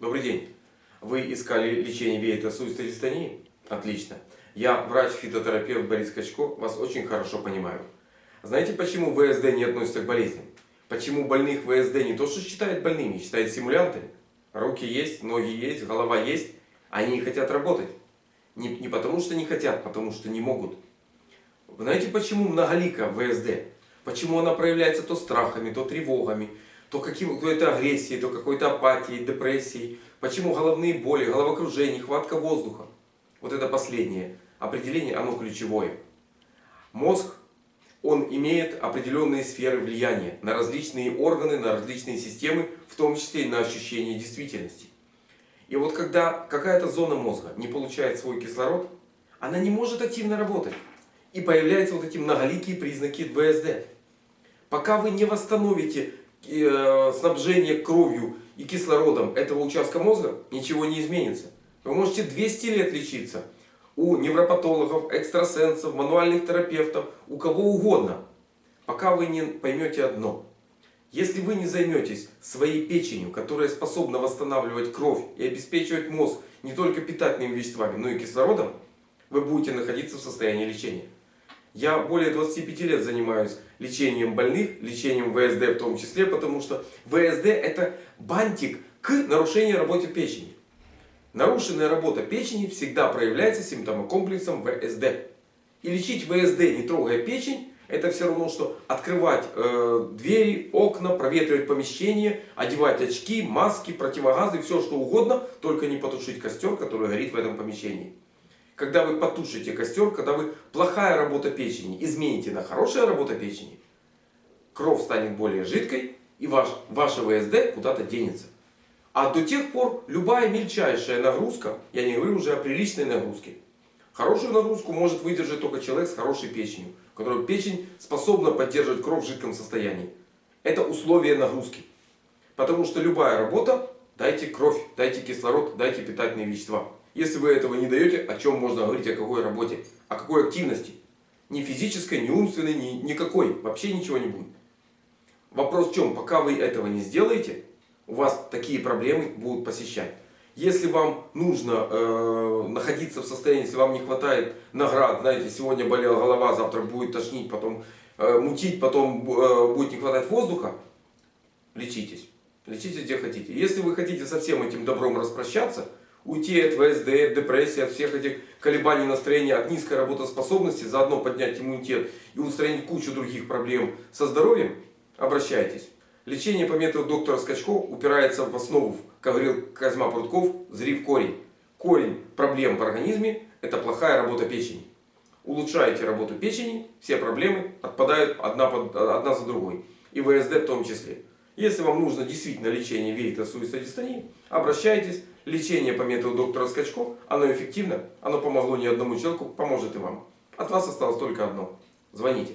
Добрый день. Вы искали лечение веетосуистой дистонии? Отлично. Я врач-фитотерапевт Борис Качко, вас очень хорошо понимаю. Знаете, почему ВСД не относится к болезням? Почему больных ВСД не то что считают больными, считают симулянтами? Руки есть, ноги есть, голова есть, они не хотят работать. Не, не потому что не хотят, потому что не могут. Знаете, почему многолика ВСД? Почему она проявляется то страхами, то тревогами, то какой-то агрессией, то какой-то апатией, депрессией. Почему головные боли, головокружение, нехватка воздуха. Вот это последнее определение, оно ключевое. Мозг, он имеет определенные сферы влияния на различные органы, на различные системы, в том числе и на ощущение действительности. И вот когда какая-то зона мозга не получает свой кислород, она не может активно работать. И появляются вот эти многоликие признаки ВСД. Пока вы не восстановите снабжение кровью и кислородом этого участка мозга, ничего не изменится. Вы можете 200 лет лечиться у невропатологов, экстрасенсов, мануальных терапевтов, у кого угодно. Пока вы не поймете одно. Если вы не займетесь своей печенью, которая способна восстанавливать кровь и обеспечивать мозг не только питательными веществами, но и кислородом, вы будете находиться в состоянии лечения. Я более 25 лет занимаюсь лечением больных, лечением ВСД в том числе, потому что ВСД это бантик к нарушению работы печени. Нарушенная работа печени всегда проявляется симптомокомплексом ВСД. И лечить ВСД, не трогая печень, это все равно, что открывать э, двери, окна, проветривать помещение, одевать очки, маски, противогазы, все что угодно, только не потушить костер, который горит в этом помещении когда вы потушите костер, когда вы плохая работа печени измените на хорошая работа печени, кровь станет более жидкой и ваш, ваше ВСД куда-то денется. А до тех пор любая мельчайшая нагрузка, я не говорю уже о приличной нагрузке, хорошую нагрузку может выдержать только человек с хорошей печенью, у которого печень способна поддерживать кровь в жидком состоянии. Это условие нагрузки. Потому что любая работа, дайте кровь, дайте кислород, дайте питательные вещества. Если вы этого не даете, о чем можно говорить, о какой работе, о какой активности? Ни физической, ни умственной, ни никакой. Вообще ничего не будет. Вопрос в чем? Пока вы этого не сделаете, у вас такие проблемы будут посещать. Если вам нужно э, находиться в состоянии, если вам не хватает наград, знаете, сегодня болела голова, завтра будет тошнить, потом э, мутить, потом э, будет не хватать воздуха, лечитесь. Лечитесь где хотите. Если вы хотите со всем этим добром распрощаться, уйти от ВСД, от депрессии, от всех этих колебаний настроения, от низкой работоспособности, заодно поднять иммунитет и устранить кучу других проблем со здоровьем, обращайтесь. Лечение по методу доктора Скачко упирается в основу, говорил Козьма Прутков, зри в корень. Корень проблем в организме – это плохая работа печени. Улучшаете работу печени, все проблемы отпадают одна, под, одна за другой. И ВСД в том числе. Если вам нужно действительно лечение вейтосуистой дистонии, обращайтесь. Лечение по методу доктора Скачко, оно эффективно, оно помогло не одному человеку, поможет и вам. От вас осталось только одно. Звоните.